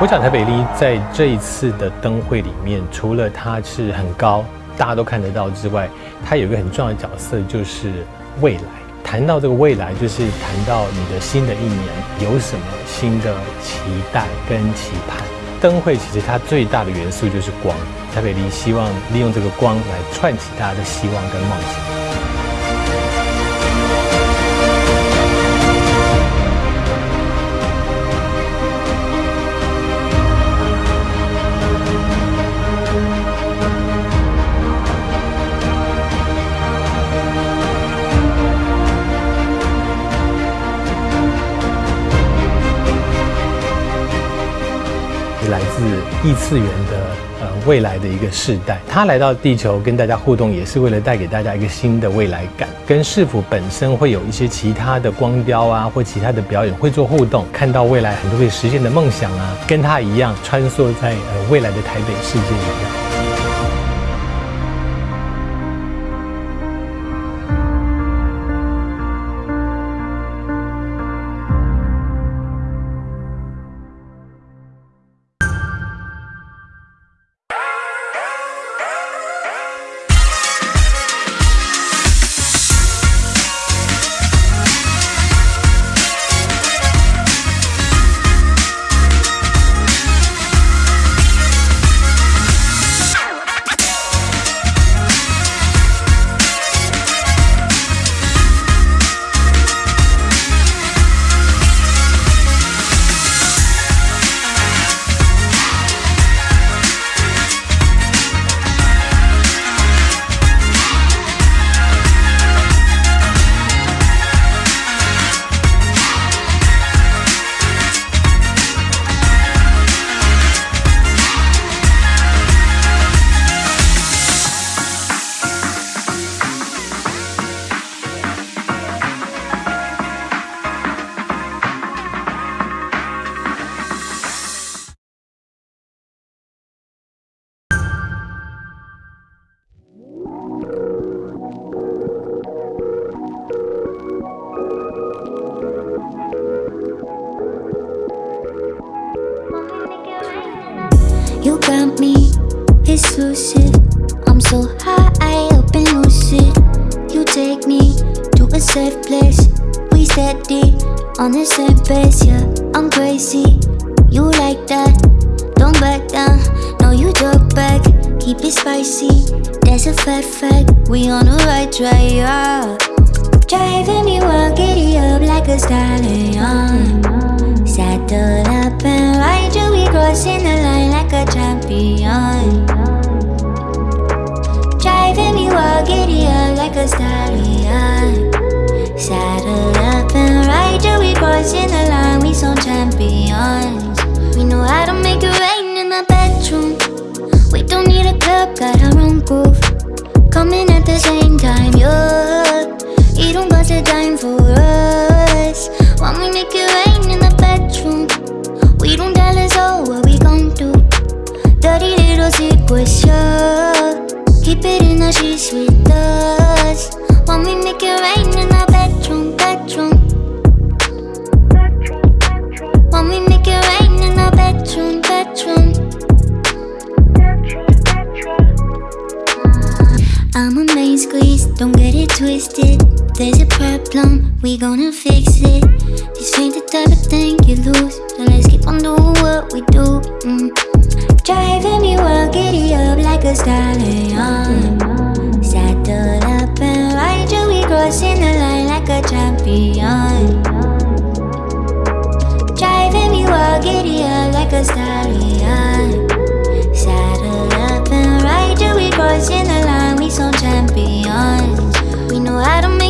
我想台北丽在这一次的灯会里面，除了它是很高，大家都看得到之外，它有一个很重要的角色，就是未来。谈到这个未来，就是谈到你的新的一年有什么新的期待跟期盼。灯会其实它最大的元素就是光，台北丽希望利用这个光来串起大家的希望跟梦想。是异次元的呃未来的一个世代，他来到地球跟大家互动，也是为了带给大家一个新的未来感。跟市府本身会有一些其他的光雕啊，或其他的表演会做互动，看到未来很多可以实现的梦想啊，跟他一样穿梭在呃未来的台北世界一样。Got me exclusive. I'm so high I up and lucid. You take me to a safe place. We steady on the same pace, yeah. I'm crazy, you like that. Don't back down, no, you talk back. Keep it spicy, that's a fat fact. We on the right track, yeah. Driving me wild, giddy up like a stallion. Saddle up and ride you, we crossing the line champion. Driving me wild, giddy up like a stallion. Saddle up and ride you, we crossing the line, we some champions. We know how to make it rain in the bedroom. We don't need a club, got our own groove. Coming at the same time, yeah. Don't cost a dime for it This ain't the type of thing you lose. So let's keep on doing what we do. Mm. Driving me wild, giddy up like a stallion Saddle up and ride you, we crossing the line like a champion. Driving me wild, giddy up like a stallion Saddle up and ride you, we crossing the line, we some champions. We know how to make